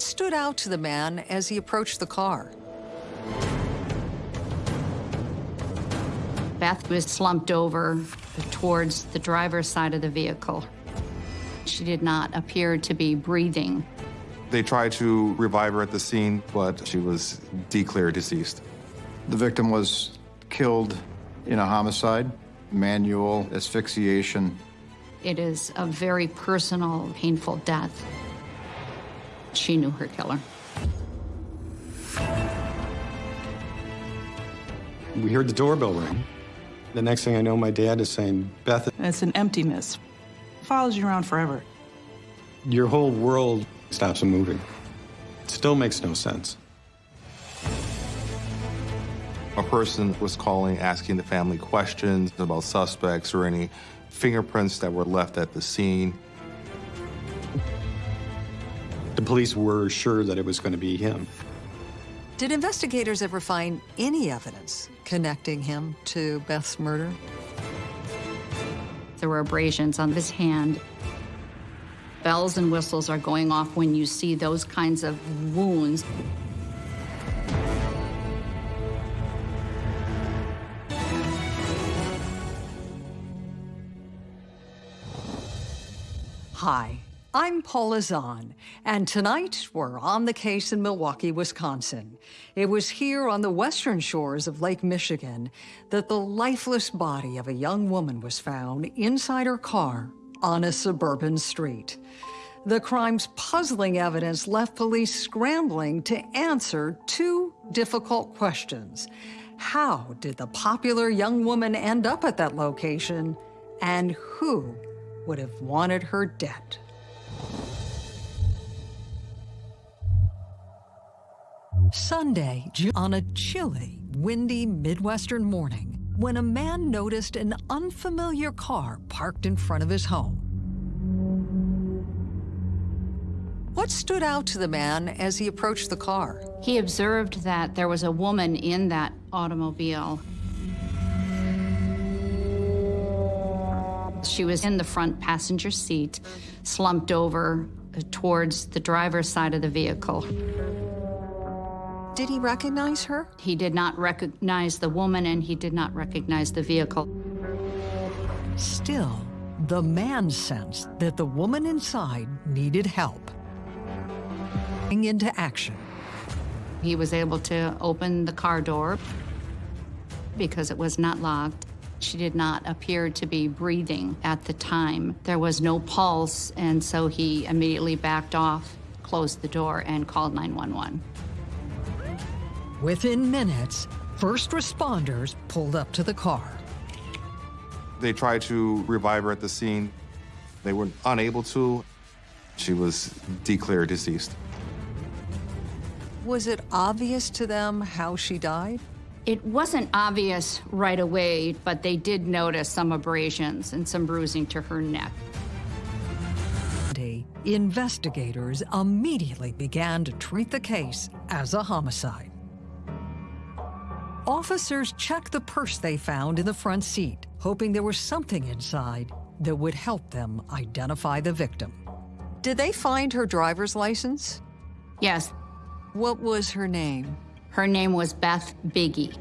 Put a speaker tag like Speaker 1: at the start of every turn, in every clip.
Speaker 1: What stood out to the man as he approached the car?
Speaker 2: Beth was slumped over towards the driver's side of the vehicle. She did not appear to be breathing.
Speaker 3: They tried to revive her at the scene, but she was declared deceased.
Speaker 4: The victim was killed in a homicide, manual asphyxiation.
Speaker 2: It is a very personal, painful death. She knew her killer.
Speaker 5: We heard the doorbell ring. The next thing I know, my dad is saying, Beth,
Speaker 6: It's an emptiness. Follows you around forever.
Speaker 5: your whole world stops moving. It still makes no sense.
Speaker 3: A person was calling, asking the family questions about suspects or any fingerprints that were left at the scene.
Speaker 5: The police were sure that it was going to be him.
Speaker 1: Did investigators ever find any evidence connecting him to Beth's murder?
Speaker 2: There were abrasions on his hand. Bells and whistles are going off when you see those kinds of wounds.
Speaker 1: Hi, I'm Paula Zahn, and tonight we're on the case in Milwaukee, Wisconsin. It was here on the western shores of Lake Michigan that the lifeless body of a young woman was found inside her car on a suburban street. The crime's puzzling evidence left police scrambling to answer two difficult questions. How did the popular young woman end up at that location, and who would have wanted her dead? Sunday, on a chilly, windy Midwestern morning, when a man noticed an unfamiliar car parked in front of his home. What stood out to the man as he approached the car?
Speaker 2: He observed that there was a woman in that automobile. She was in the front passenger seat, slumped over uh, towards the driver's side of the vehicle.
Speaker 1: Did he recognize her?
Speaker 2: He did not recognize the woman and he did not recognize the vehicle.
Speaker 1: Still, the man sensed that the woman inside needed help. Into action.
Speaker 2: He was able to open the car door because it was not locked. She did not appear to be breathing at the time. There was no pulse, and so he immediately backed off, closed the door, and called 911.
Speaker 1: Within minutes, first responders pulled up to the car.
Speaker 3: They tried to revive her at the scene. They were unable to. She was declared deceased.
Speaker 1: Was it obvious to them how she died?
Speaker 2: It wasn't obvious right away, but they did notice some abrasions and some bruising to her neck.
Speaker 1: Investigators immediately began to treat the case as a homicide. Officers checked the purse they found in the front seat, hoping there was something inside that would help them identify the victim. Did they find her driver's license?
Speaker 2: Yes,
Speaker 1: What was her name?
Speaker 2: Her name was Beth Biggie.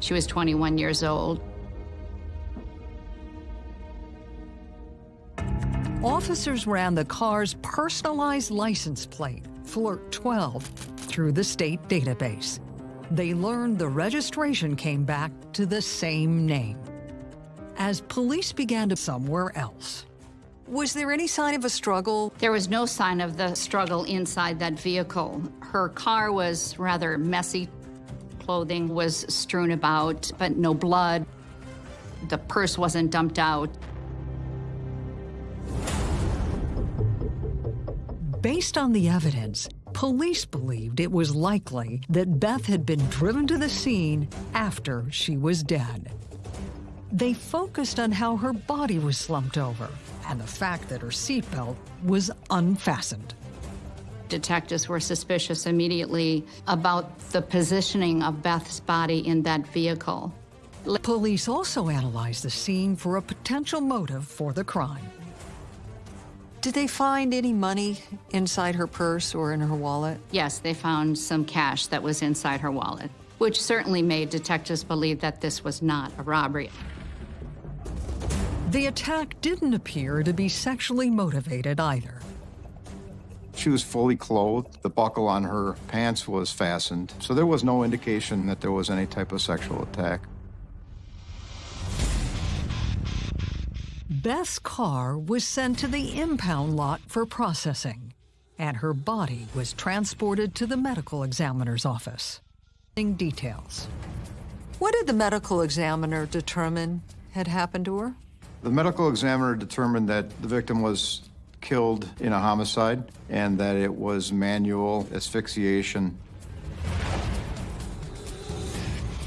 Speaker 2: She was 21 years old.
Speaker 1: Officers ran the car's personalized license plate, Flirt 12, through the state database. They learned the registration came back to the same name. As police began to somewhere else. Was there any sign of a struggle?
Speaker 2: There was no sign of the struggle inside that vehicle. Her car was rather messy. Clothing was strewn about, but no blood. The purse wasn't dumped out.
Speaker 1: Based on the evidence, police believed it was likely that Beth had been driven to the scene after she was dead. They focused on how her body was slumped over and the fact that her seatbelt was unfastened.
Speaker 2: Detectives were suspicious immediately about the positioning of Beth's body in that vehicle.
Speaker 1: Police also analyzed the scene for a potential motive for the crime. Did they find any money inside her purse or in her wallet?
Speaker 2: Yes, they found some cash that was inside her wallet, which certainly made detectives believe that this was not a robbery.
Speaker 1: The attack didn't appear to be sexually motivated either.
Speaker 4: She was fully clothed. The buckle on her pants was fastened, so there was no indication that there was any type of sexual attack.
Speaker 1: Beth's car was sent to the impound lot for processing, and her body was transported to the medical examiner's office. Details. What did the medical examiner determine had happened to her?
Speaker 4: The medical examiner determined that the victim was killed in a homicide and that it was manual asphyxiation.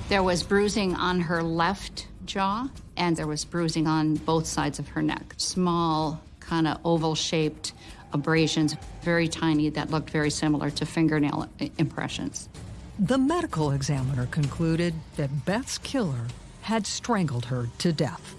Speaker 2: There was bruising on her left jaw, and there was bruising on both sides of her neck. Small, kind of oval shaped abrasions, very tiny, that looked very similar to fingernail impressions.
Speaker 1: The medical examiner concluded that Beth's killer had strangled her to death.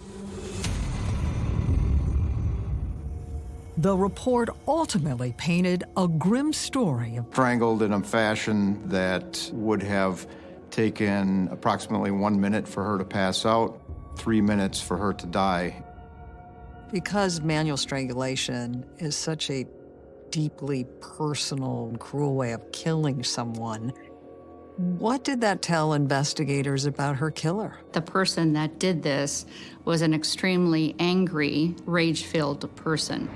Speaker 1: The report ultimately painted a grim story of
Speaker 4: strangled in a fashion that would have taken approximately one minute for her to pass out, three minutes for her to die.
Speaker 1: Because manual strangulation is such a deeply personal and cruel way of killing someone, what did that tell investigators about her killer?
Speaker 2: The person that did this was an extremely angry, rage filled person.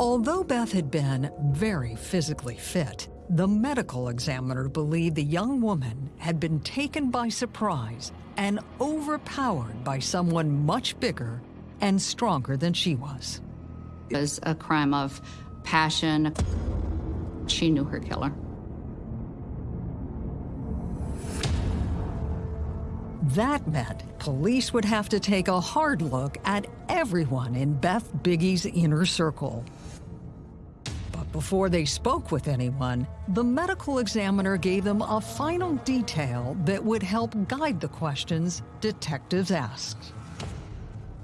Speaker 1: Although Beth had been very physically fit, the medical examiner believed the young woman had been taken by surprise and overpowered by someone much bigger and stronger than she was.
Speaker 2: It was a crime of passion. She knew her killer.
Speaker 1: That meant police would have to take a hard look at everyone in Beth Biggie's inner circle. But before they spoke with anyone, the medical examiner gave them a final detail that would help guide the questions detectives asked.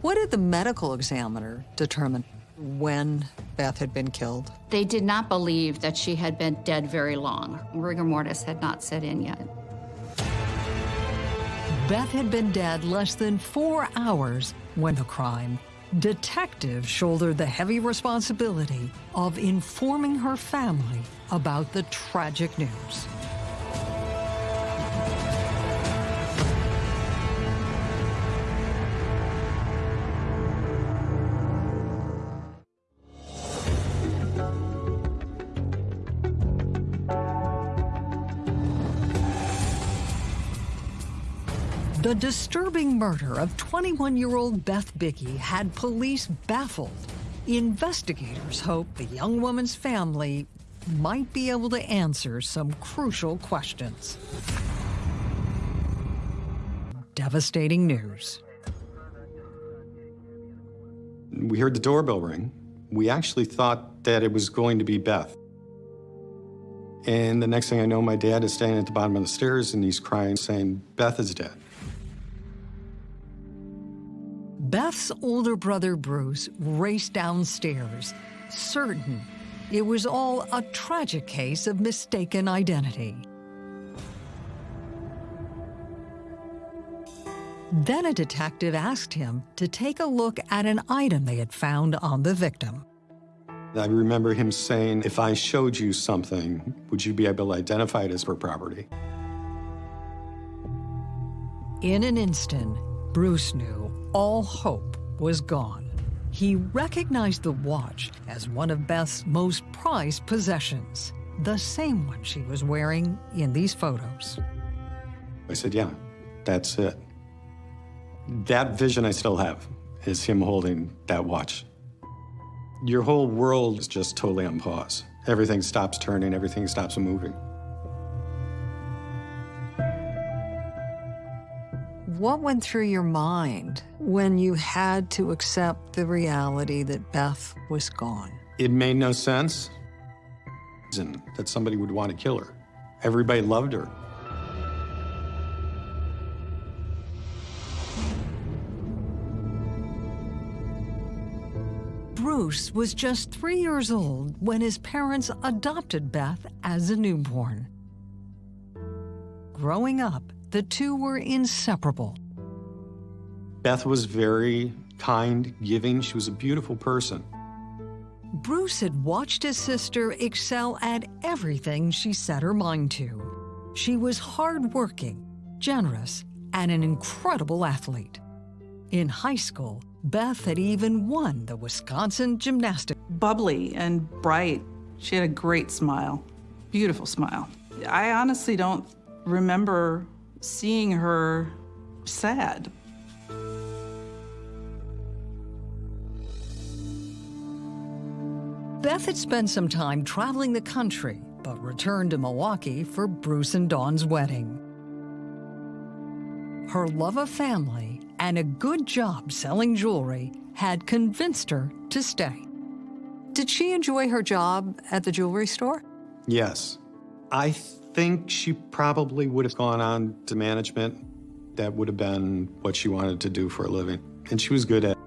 Speaker 1: What did the medical examiner determine when Beth had been killed?
Speaker 2: They did not believe that she had been dead very long. Rigor mortis had not set in yet.
Speaker 1: Beth had been dead less than four hours when the crime. Detectives shouldered the heavy responsibility of informing her family about the tragic news. The disturbing murder of 21-year-old Beth Biggie had police baffled. Investigators hope the young woman's family might be able to answer some crucial questions. Devastating news.
Speaker 5: We heard the doorbell ring. We actually thought that it was going to be Beth. And the next thing I know, my dad is standing at the bottom of the stairs and he's crying, saying, Beth is dead.
Speaker 1: Beth's older brother Bruce raced downstairs, certain it was all a tragic case of mistaken identity. Then a detective asked him to take a look at an item they had found on the victim.
Speaker 5: I remember him saying, if I showed you something, would you be able to identify it as her property?
Speaker 1: In an instant, Bruce knew all hope was gone. He recognized the watch as one of Beth's most prized possessions, the same one she was wearing in these photos.
Speaker 5: I said, yeah, that's it. That vision I still have is him holding that watch. Your whole world is just totally on pause. Everything stops turning, everything stops moving.
Speaker 1: What went through your mind when you had to accept the reality that Beth was gone?
Speaker 5: It made no sense that somebody would want to kill her. Everybody loved her.
Speaker 1: Bruce was just three years old when his parents adopted Beth as a newborn. Growing up, the two were inseparable.
Speaker 5: Beth was very kind, giving. She was a beautiful person.
Speaker 1: Bruce had watched his sister excel at everything she set her mind to. She was hardworking, generous, and an incredible athlete. In high school, Beth had even won the Wisconsin Gymnastics.
Speaker 6: Bubbly and bright. She had a great smile, beautiful smile. I honestly don't remember seeing her sad.
Speaker 1: Beth had spent some time traveling the country, but returned to Milwaukee for Bruce and Dawn's wedding. Her love of family and a good job selling jewelry had convinced her to stay. Did she enjoy her job at the jewelry store?
Speaker 5: Yes. I think she probably would have gone on to management. That would have been what she wanted to do for a living. And she was good at it.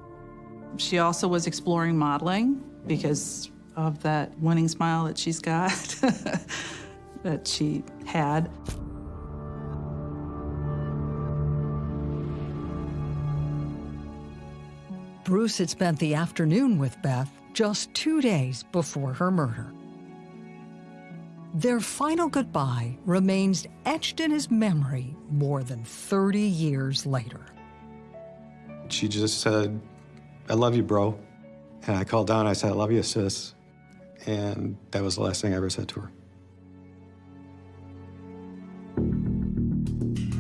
Speaker 6: She also was exploring modeling because of that winning smile that she's got, that she had.
Speaker 1: Bruce had spent the afternoon with Beth just two days before her murder. Their final goodbye remains etched in his memory more than 30 years later.
Speaker 5: She just said, I love you, bro. And I called down, I said, I love you, sis. And that was the last thing I ever said to her.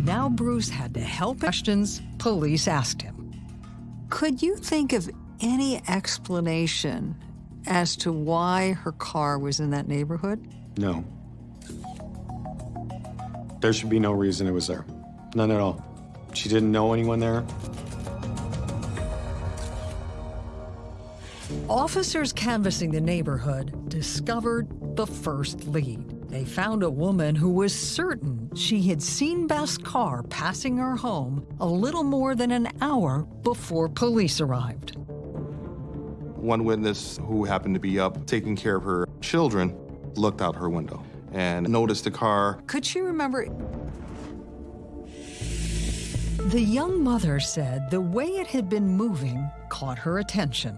Speaker 1: Now Bruce had to help questions police asked him. Could you think of any explanation as to why her car was in that neighborhood?
Speaker 5: No. There should be no reason it was there. None at all. She didn't know anyone there.
Speaker 1: Officers canvassing the neighborhood discovered the first lead. They found a woman who was certain she had seen Beth's car passing her home a little more than an hour before police arrived.
Speaker 3: One witness who happened to be up taking care of her children looked out her window and noticed the car.
Speaker 1: Could she remember? The young mother said the way it had been moving caught her attention.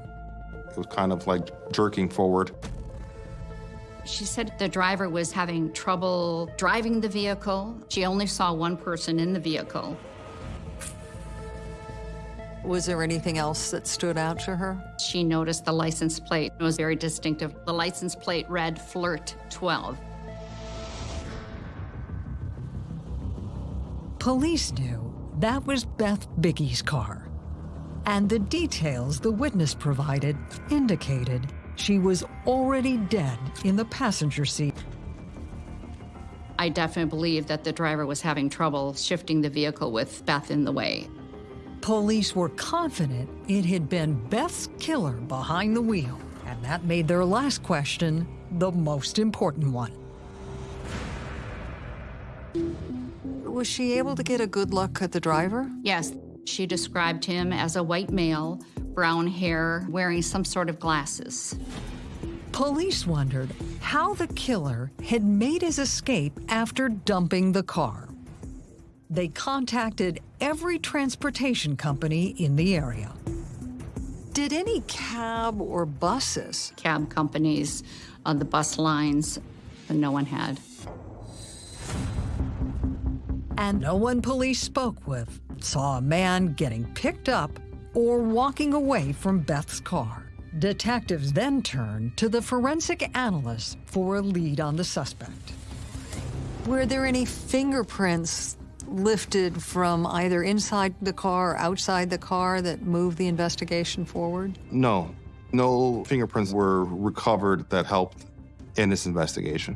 Speaker 3: It was kind of like jerking forward.
Speaker 2: She said the driver was having trouble driving the vehicle. She only saw one person in the vehicle.
Speaker 1: Was there anything else that stood out to her?
Speaker 2: She noticed the license plate it was very distinctive. The license plate read Flirt 12.
Speaker 1: Police knew that was Beth Biggie's car. And the details the witness provided indicated she was already dead in the passenger seat.
Speaker 2: I definitely believe that the driver was having trouble shifting the vehicle with Beth in the way.
Speaker 1: Police were confident it had been Beth's killer behind the wheel, and that made their last question the most important one. Was she able to get a good look at the driver?
Speaker 2: Yes, she described him as a white male, brown hair, wearing some sort of glasses.
Speaker 1: Police wondered how the killer had made his escape after dumping the car. They contacted every transportation company in the area. Did any cab or buses?
Speaker 2: Cab companies, on the bus lines, no one had.
Speaker 1: And no one police spoke with saw a man getting picked up or walking away from Beth's car. Detectives then turned to the forensic analyst for a lead on the suspect. Were there any fingerprints lifted from either inside the car or outside the car that moved the investigation forward?
Speaker 3: No, no fingerprints were recovered that helped in this investigation.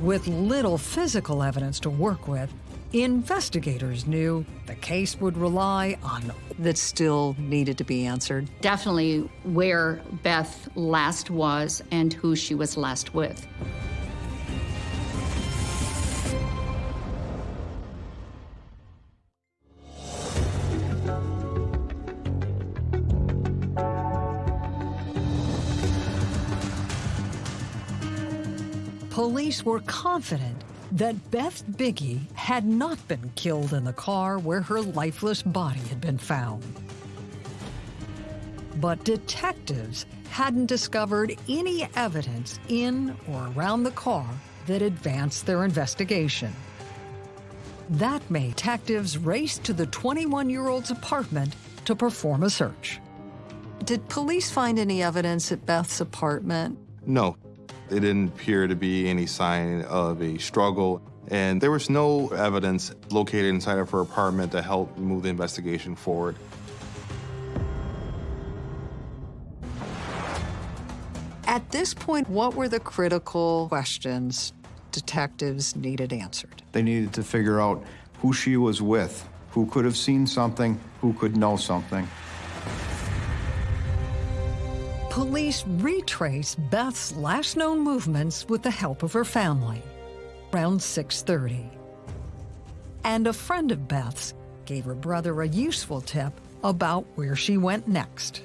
Speaker 1: With little physical evidence to work with, investigators knew the case would rely on that still needed to be answered.
Speaker 2: Definitely where Beth last was and who she was last with.
Speaker 1: Police were confident that Beth Biggie had not been killed in the car where her lifeless body had been found. But detectives hadn't discovered any evidence in or around the car that advanced their investigation. That made detectives race to the 21-year-old's apartment to perform a search. Did police find any evidence at Beth's apartment?
Speaker 3: No, there didn't appear to be any sign of a struggle, and there was no evidence located inside of her apartment to help move the investigation forward.
Speaker 1: At this point, what were the critical questions detectives needed answered?
Speaker 4: They needed to figure out who she was with, who could have seen something, who could know something.
Speaker 1: Police retraced Beth's last known movements with the help of her family, around 6.30. And a friend of Beth's gave her brother a useful tip about where she went next.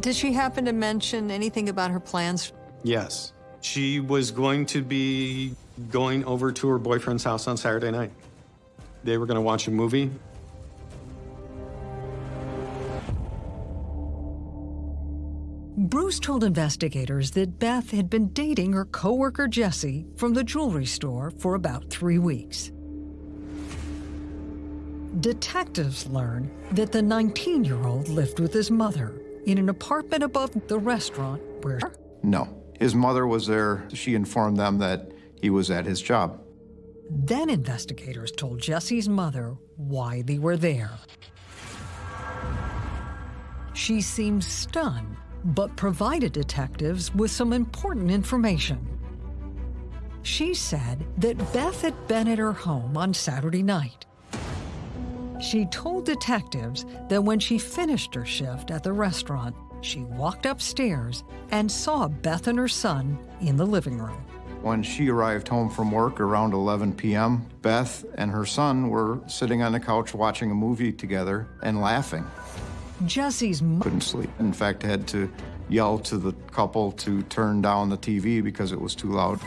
Speaker 1: Did she happen to mention anything about her plans?
Speaker 5: Yes. She was going to be going over to her boyfriend's house on Saturday night. They were going to watch a movie.
Speaker 1: Bruce told investigators that Beth had been dating her coworker Jesse from the jewelry store for about three weeks. Detectives learned that the 19-year-old lived with his mother in an apartment above the restaurant where...
Speaker 4: No. His mother was there. She informed them that he was at his job.
Speaker 1: Then investigators told Jesse's mother why they were there. She seemed stunned, but provided detectives with some important information. She said that Beth had been at her home on Saturday night. She told detectives that when she finished her shift at the restaurant, she walked upstairs and saw Beth and her son in the living room.
Speaker 4: When she arrived home from work around 11 p.m., Beth and her son were sitting on the couch watching a movie together and laughing.
Speaker 1: Jesse's mother
Speaker 4: Couldn't sleep. In fact, had to yell to the couple to turn down the TV because it was too loud.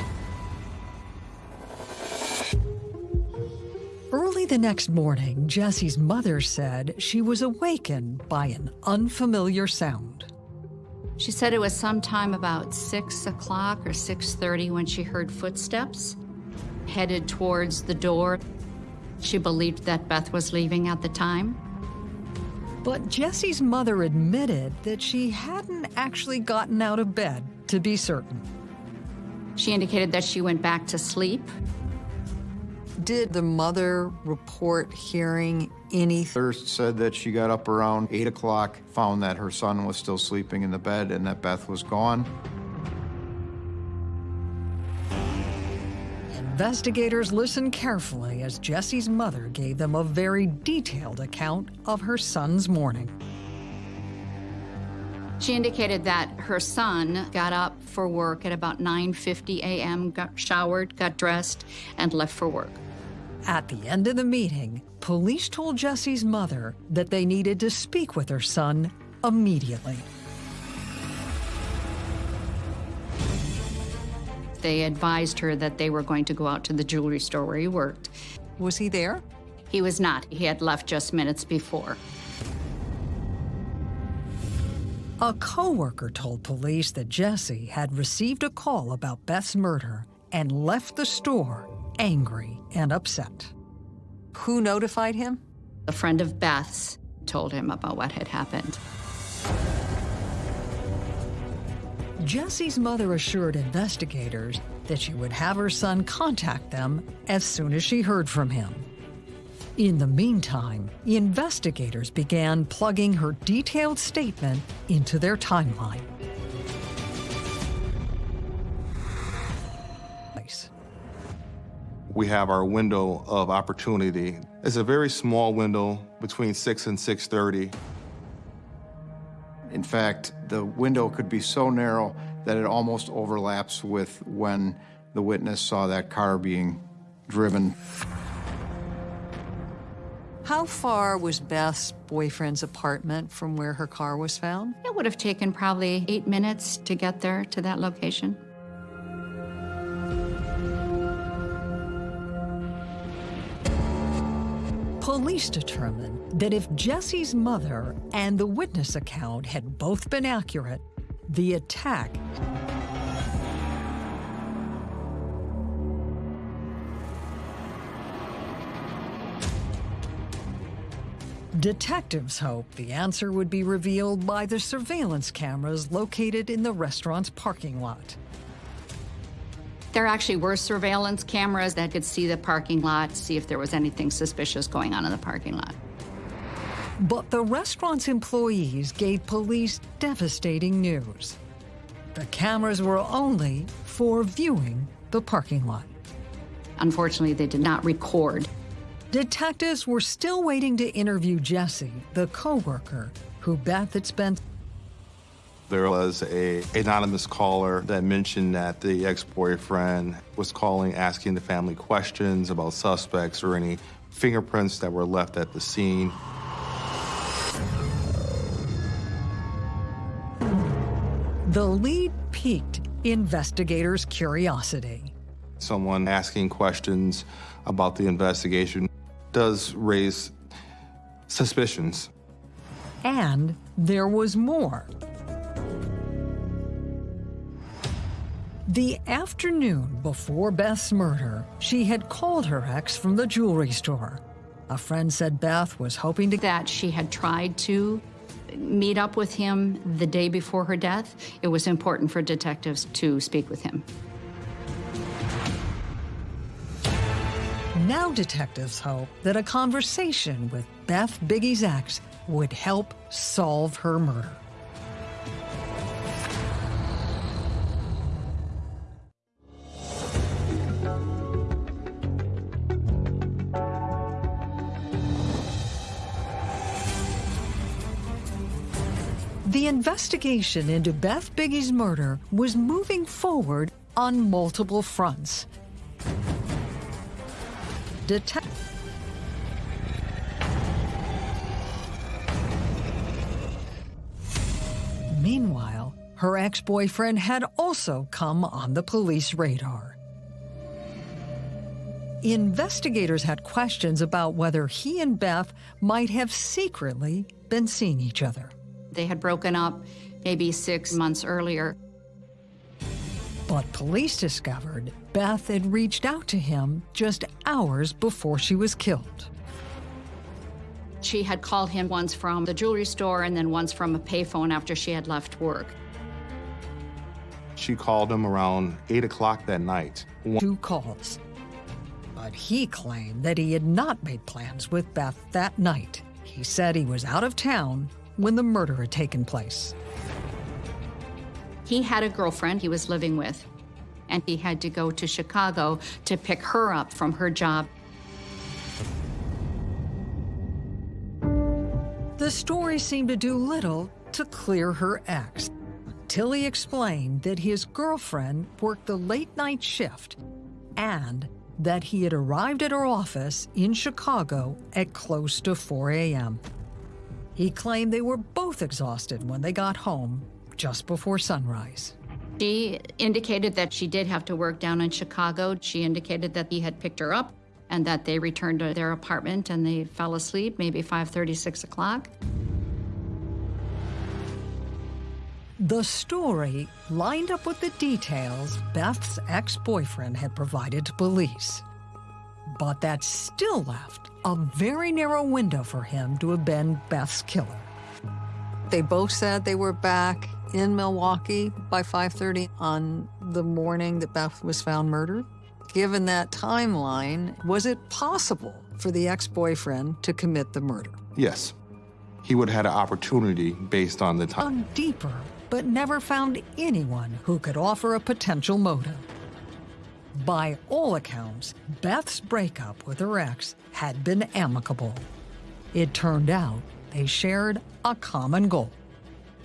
Speaker 1: Early the next morning, Jesse's mother said she was awakened by an unfamiliar sound.
Speaker 2: She said it was sometime about 6 o'clock or 6.30 when she heard footsteps headed towards the door. She believed that Beth was leaving at the time.
Speaker 1: But Jesse's mother admitted that she hadn't actually gotten out of bed, to be certain.
Speaker 2: She indicated that she went back to sleep.
Speaker 1: Did the mother report hearing anything?
Speaker 4: Thirst said that she got up around 8 o'clock, found that her son was still sleeping in the bed and that Beth was gone.
Speaker 1: Investigators listened carefully as Jesse's mother gave them a very detailed account of her son's morning.
Speaker 2: She indicated that her son got up for work at about 9.50 a.m., got showered, got dressed, and left for work.
Speaker 1: At the end of the meeting, police told Jesse's mother that they needed to speak with her son immediately.
Speaker 2: They advised her that they were going to go out to the jewelry store where he worked.
Speaker 1: Was he there?
Speaker 2: He was not. He had left just minutes before.
Speaker 1: A coworker told police that Jesse had received a call about Beth's murder and left the store angry and upset. Who notified him?
Speaker 2: A friend of Beth's told him about what had happened.
Speaker 1: Jesse's mother assured investigators that she would have her son contact them as soon as she heard from him. In the meantime, investigators began plugging her detailed statement into their timeline.
Speaker 3: We have our window of opportunity. It's a very small window between 6 and 6.30.
Speaker 4: In fact, the window could be so narrow that it almost overlaps with when the witness saw that car being driven.
Speaker 1: How far was Beth's boyfriend's apartment from where her car was found?
Speaker 2: It would have taken probably eight minutes to get there to that location.
Speaker 1: Police determined that if Jesse's mother and the witness account had both been accurate, the attack Detectives hoped the answer would be revealed by the surveillance cameras located in the restaurant's parking lot.
Speaker 2: There actually were surveillance cameras that could see the parking lot, see if there was anything suspicious going on in the parking lot.
Speaker 1: But the restaurant's employees gave police devastating news. The cameras were only for viewing the parking lot.
Speaker 2: Unfortunately, they did not record.
Speaker 1: Detectives were still waiting to interview Jesse, the co-worker who Beth had spent
Speaker 3: There was a anonymous caller that mentioned that the ex-boyfriend was calling, asking the family questions about suspects or any fingerprints that were left at the scene.
Speaker 1: The lead piqued investigators' curiosity.
Speaker 3: Someone asking questions about the investigation does raise suspicions.
Speaker 1: And there was more. The afternoon before Beth's murder, she had called her ex from the jewelry store. A friend said Beth was hoping to
Speaker 2: That she had tried to meet up with him the day before her death. It was important for detectives to speak with him.
Speaker 1: Now detectives hope that a conversation with Beth Biggie's ex would help solve her murder. Investigation into Beth Biggie's murder was moving forward on multiple fronts. Detec Meanwhile, her ex-boyfriend had also come on the police radar. Investigators had questions about whether he and Beth might have secretly been seeing each other.
Speaker 2: They had broken up maybe six months earlier.
Speaker 1: But police discovered Beth had reached out to him just hours before she was killed.
Speaker 2: She had called him once from the jewelry store and then once from a payphone after she had left work.
Speaker 3: She called him around 8 o'clock that night.
Speaker 1: Two calls. But he claimed that he had not made plans with Beth that night. He said he was out of town when the murder had taken place.
Speaker 2: He had a girlfriend he was living with, and he had to go to Chicago to pick her up from her job.
Speaker 1: The story seemed to do little to clear her ex until he explained that his girlfriend worked the late night shift and that he had arrived at her office in Chicago at close to 4 a.m. He claimed they were both exhausted when they got home just before sunrise.
Speaker 2: She indicated that she did have to work down in Chicago. She indicated that he had picked her up and that they returned to their apartment and they fell asleep maybe 5:30, 6 o'clock.
Speaker 1: The story lined up with the details Beth's ex-boyfriend had provided to police. But that still left a very narrow window for him to have been Beth's killer. They both said they were back in Milwaukee by 5.30 on the morning that Beth was found murdered. Given that timeline, was it possible for the ex-boyfriend to commit the murder?
Speaker 3: Yes. He would have had an opportunity based on the time.
Speaker 1: Dug deeper, but never found anyone who could offer a potential motive. By all accounts, Beth's breakup with her ex had been amicable. It turned out they shared a common goal.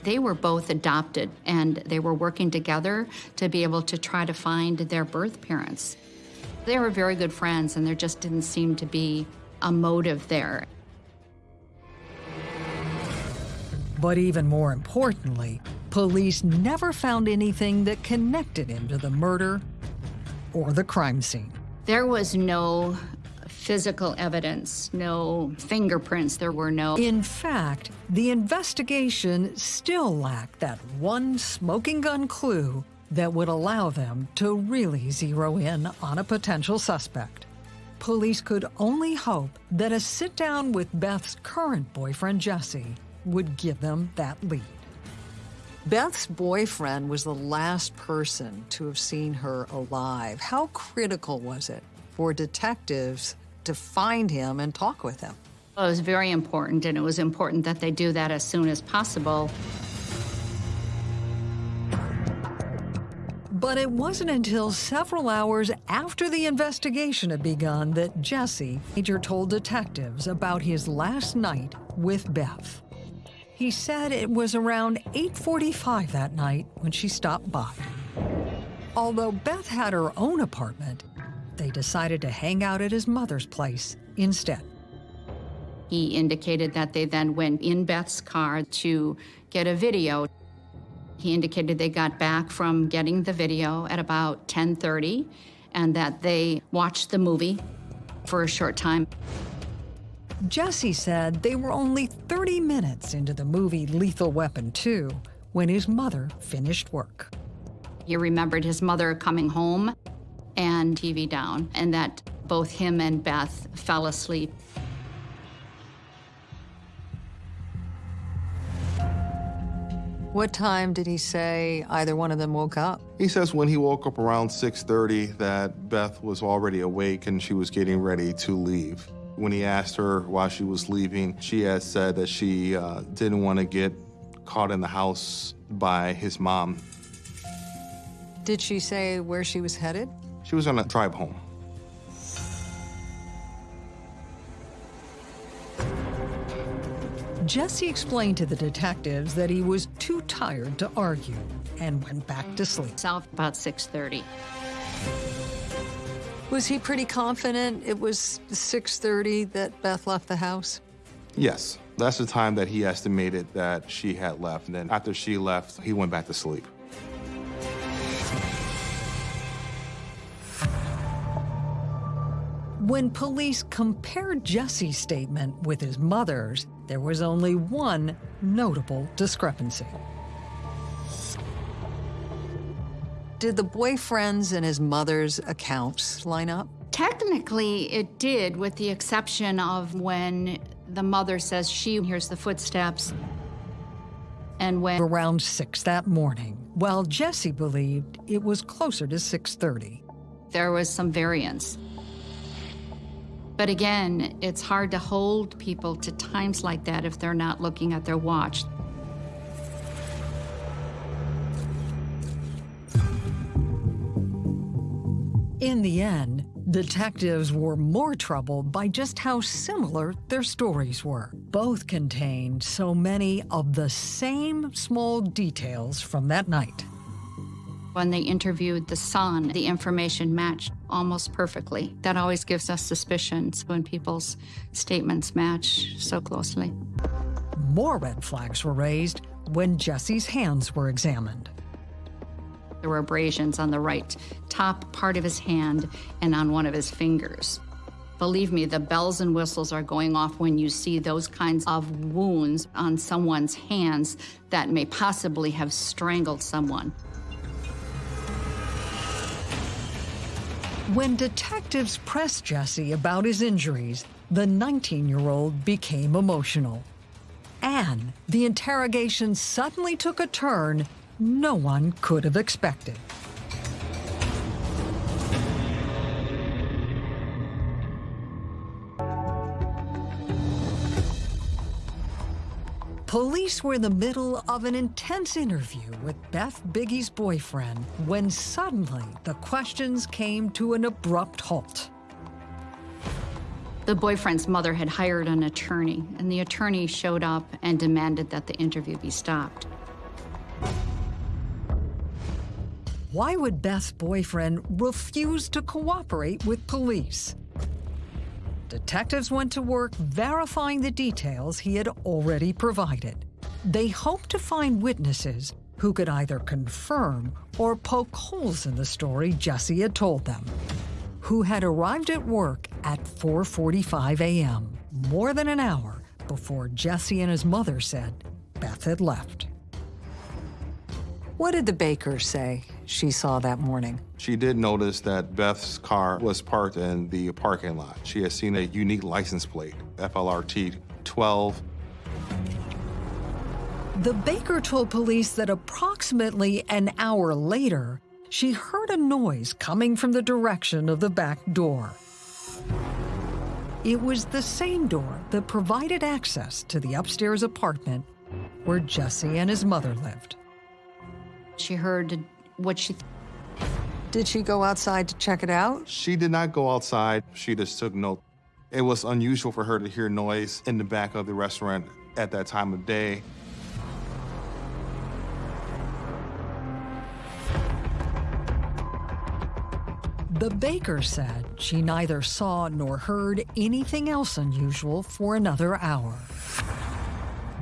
Speaker 2: They were both adopted and they were working together to be able to try to find their birth parents. They were very good friends and there just didn't seem to be a motive there.
Speaker 1: But even more importantly, police never found anything that connected him to the murder or the crime scene.
Speaker 2: There was no physical evidence, no fingerprints, there were no.
Speaker 1: In fact, the investigation still lacked that one smoking gun clue that would allow them to really zero in on a potential suspect. Police could only hope that a sit down with Beth's current boyfriend, Jesse, would give them that lead. Beth's boyfriend was the last person to have seen her alive. How critical was it for detectives to find him and talk with him?
Speaker 2: It was very important, and it was important that they do that as soon as possible.
Speaker 1: But it wasn't until several hours after the investigation had begun that Jesse Major told detectives about his last night with Beth. He said it was around 8.45 that night when she stopped by. Although Beth had her own apartment, they decided to hang out at his mother's place instead.
Speaker 2: He indicated that they then went in Beth's car to get a video. He indicated they got back from getting the video at about 10:30 and that they watched the movie for a short time.
Speaker 1: Jesse said they were only 30 minutes into the movie Lethal Weapon 2 when his mother finished work.
Speaker 2: He remembered his mother coming home and TV down, and that both him and Beth fell asleep.
Speaker 1: What time did he say either one of them woke up?
Speaker 3: He says when he woke up around 6:30 that Beth was already awake and she was getting ready to leave. When he asked her why she was leaving, she had said that she uh, didn't want to get caught in the house by his mom.
Speaker 1: Did she say where she was headed?
Speaker 3: She was on a drive home.
Speaker 1: Jesse explained to the detectives that he was too tired to argue and went back to sleep.
Speaker 2: South about 6:30.
Speaker 1: Was he pretty confident it was 6:30 that Beth left the house?
Speaker 3: Yes, that's the time that he estimated that she had left. And then after she left, he went back to sleep.
Speaker 1: When police compared Jesse's statement with his mother's, there was only one notable discrepancy. Did the boyfriend's and his mother's accounts line up?
Speaker 2: Technically, it did, with the exception of when the mother says she hears the footsteps. And when
Speaker 1: Around 6 that morning, while Jesse believed it was closer to 6:30.
Speaker 2: there was some variance. But again, it's hard to hold people to times like that if they're not looking at their watch.
Speaker 1: In the end, detectives were more troubled by just how similar their stories were. Both contained so many of the same small details from that night.
Speaker 2: When they interviewed the son, the information matched almost perfectly. That always gives us suspicions when people's statements match so closely.
Speaker 1: More red flags were raised when Jesse's hands were examined.
Speaker 2: There were abrasions on the right top part of his hand and on one of his fingers. Believe me, the bells and whistles are going off when you see those kinds of wounds on someone's hands that may possibly have strangled someone.
Speaker 1: When detectives pressed Jesse about his injuries, the 19-year-old became emotional. And the interrogation suddenly took a turn no one could have expected. Police were in the middle of an intense interview with Beth Biggie's boyfriend when suddenly the questions came to an abrupt halt.
Speaker 2: The boyfriend's mother had hired an attorney, and the attorney showed up and demanded that the interview be stopped.
Speaker 1: Why would Beth's boyfriend refuse to cooperate with police? Detectives went to work verifying the details he had already provided. They hoped to find witnesses who could either confirm or poke holes in the story Jesse had told them. who had arrived at work at 4.45 a.m., more than an hour before Jesse and his mother said Beth had left. What did the baker say she saw that morning?
Speaker 3: She did notice that Beth's car was parked in the parking lot. She had seen a unique license plate, FLRT 12.
Speaker 1: The baker told police that approximately an hour later, she heard a noise coming from the direction of the back door. It was the same door that provided access to the upstairs apartment where Jesse and his mother lived.
Speaker 2: She heard what she
Speaker 1: Did she go outside to check it out?
Speaker 3: She did not go outside. She just took note. It was unusual for her to hear noise in the back of the restaurant at that time of day.
Speaker 1: The baker said she neither saw nor heard anything else unusual for another hour.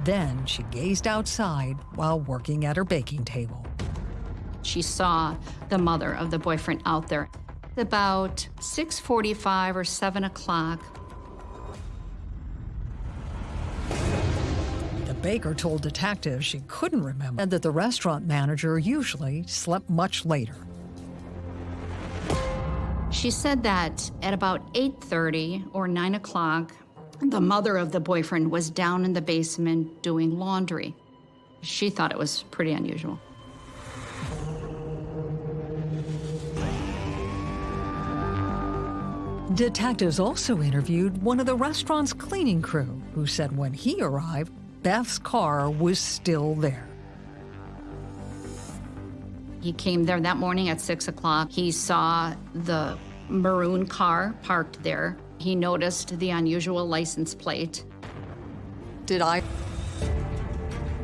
Speaker 1: Then she gazed outside while working at her baking table.
Speaker 2: She saw the mother of the boyfriend out there. About 6:45 or 7 o'clock,
Speaker 1: The baker told detectives she couldn't remember and that the restaurant manager usually slept much later.
Speaker 2: She said that at about 8:30 or 9 o'clock, the mother of the boyfriend was down in the basement doing laundry. She thought it was pretty unusual.
Speaker 1: Detectives also interviewed one of the restaurant's cleaning crew, who said when he arrived, Beth's car was still there.
Speaker 2: He came there that morning at 6 o'clock. He saw the maroon car parked there. He noticed the unusual license plate.
Speaker 1: Did I?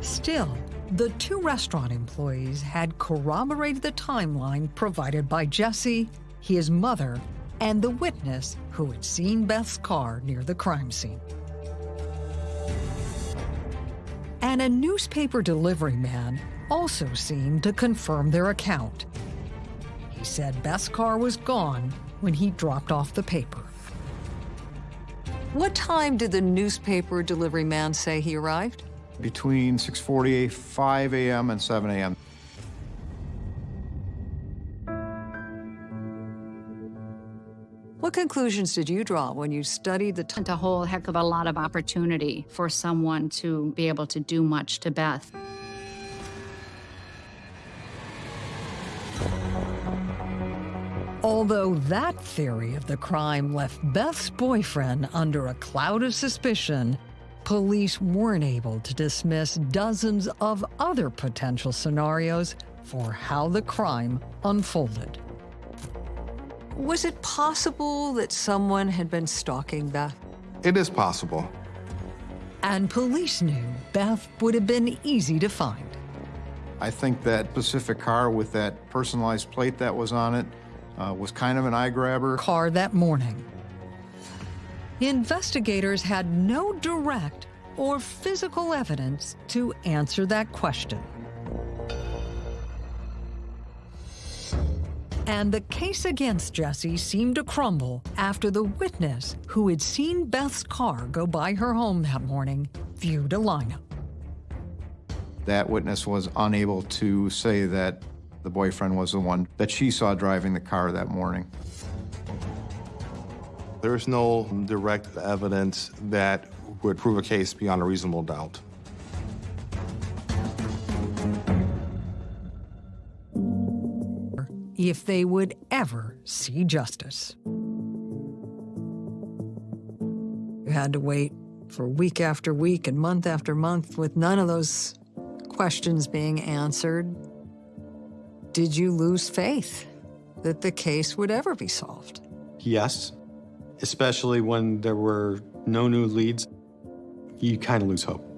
Speaker 1: Still, the two restaurant employees had corroborated the timeline provided by Jesse, his mother, and the witness who had seen Beth's car near the crime scene. And a newspaper delivery man also seemed to confirm their account. He said Beth's car was gone when he dropped off the paper. What time did the newspaper delivery man say he arrived?
Speaker 4: Between 6:45 a.m. and 7 a.m.
Speaker 1: conclusions did you draw when you studied the time?
Speaker 2: A whole heck of a lot of opportunity for someone to be able to do much to Beth.
Speaker 1: Although that theory of the crime left Beth's boyfriend under a cloud of suspicion, police weren't able to dismiss dozens of other potential scenarios for how the crime unfolded. Was it possible that someone had been stalking Beth?
Speaker 3: It is possible.
Speaker 1: And police knew Beth would have been easy to find.
Speaker 4: I think that Pacific car with that personalized plate that was on it uh, was kind of an eye grabber.
Speaker 1: car that morning. Investigators had no direct or physical evidence to answer that question. And the case against Jesse seemed to crumble after the witness who had seen Beth's car go by her home that morning viewed a lineup.
Speaker 4: That witness was unable to say that the boyfriend was the one that she saw driving the car that morning.
Speaker 3: There's no direct evidence that would prove a case beyond a reasonable doubt.
Speaker 1: If they would ever see justice. You had to wait for week after week and month after month with none of those questions being answered. Did you lose faith that the case would ever be solved?
Speaker 5: Yes, especially when there were no new leads, you kind of lose hope.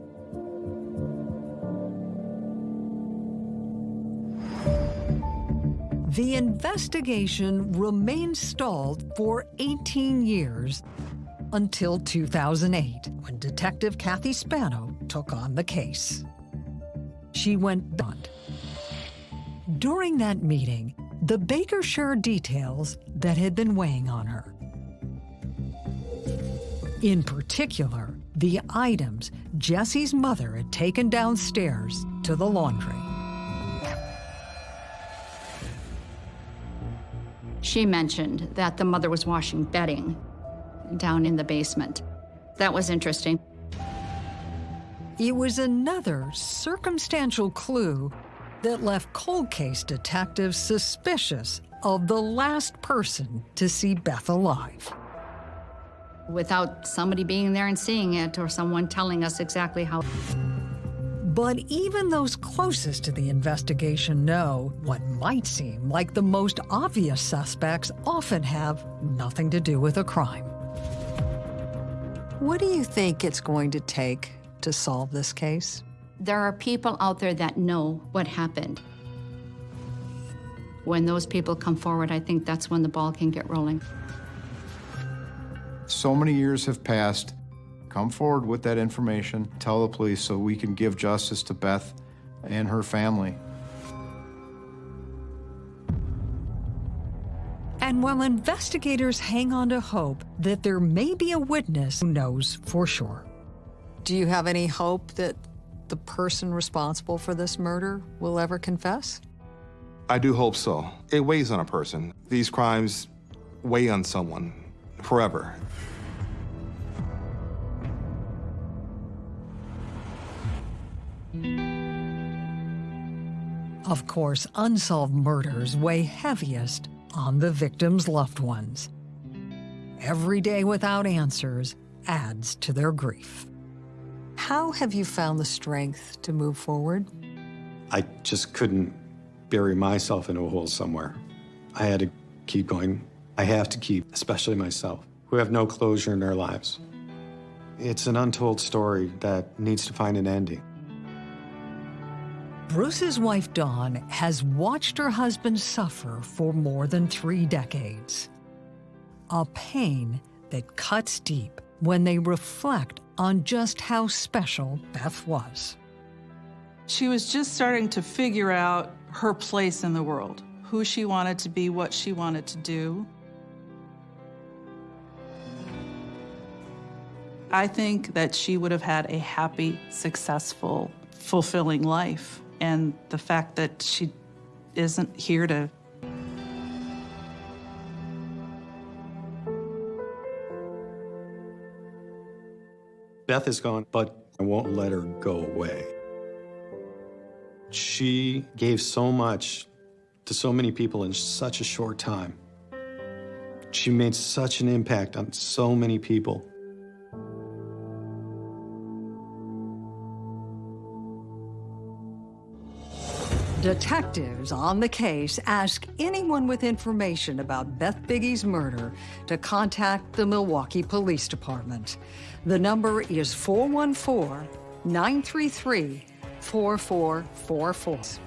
Speaker 1: The investigation remained stalled for 18 years until 2008, when Detective Kathy Spano took on the case. She went blunt. During that meeting, the Baker shared details that had been weighing on her. In particular, the items Jesse's mother had taken downstairs to the laundry.
Speaker 2: She mentioned that the mother was washing bedding down in the basement. That was interesting.
Speaker 1: It was another circumstantial clue that left cold case detectives suspicious of the last person to see Beth alive.
Speaker 2: Without somebody being there and seeing it or someone telling us exactly how.
Speaker 1: But even those closest to the investigation know what might seem like the most obvious suspects often have nothing to do with a crime. What do you think it's going to take to solve this case?
Speaker 2: There are people out there that know what happened. When those people come forward, I think that's when the ball can get rolling.
Speaker 4: So many years have passed. Come forward with that information, tell the police so we can give justice to Beth and her family.
Speaker 1: And while investigators hang on to hope that there may be a witness who knows for sure. Do you have any hope that the person responsible for this murder will ever confess?
Speaker 3: I do hope so. It weighs on a person. These crimes weigh on someone forever.
Speaker 1: Of course, unsolved murders weigh heaviest on the victim's loved ones. Every day without answers adds to their grief. How have you found the strength to move forward?
Speaker 5: I just couldn't bury myself in a hole somewhere. I had to keep going. I have to keep, especially myself, who have no closure in their lives. It's an untold story that needs to find an ending.
Speaker 1: Bruce's wife, Dawn, has watched her husband suffer for more than three decades. A pain that cuts deep when they reflect on just how special Beth was.
Speaker 6: She was just starting to figure out her place in the world, who she wanted to be, what she wanted to do. I think that she would have had a happy, successful, fulfilling life. And the fact that she isn't here to
Speaker 5: Beth is gone, but I won't let her go away. She gave so much to so many people in such a short time. She made such an impact on so many people.
Speaker 1: Detectives on the case ask anyone with information about Beth Biggie's murder to contact the Milwaukee Police Department. The number is 414 933 4444.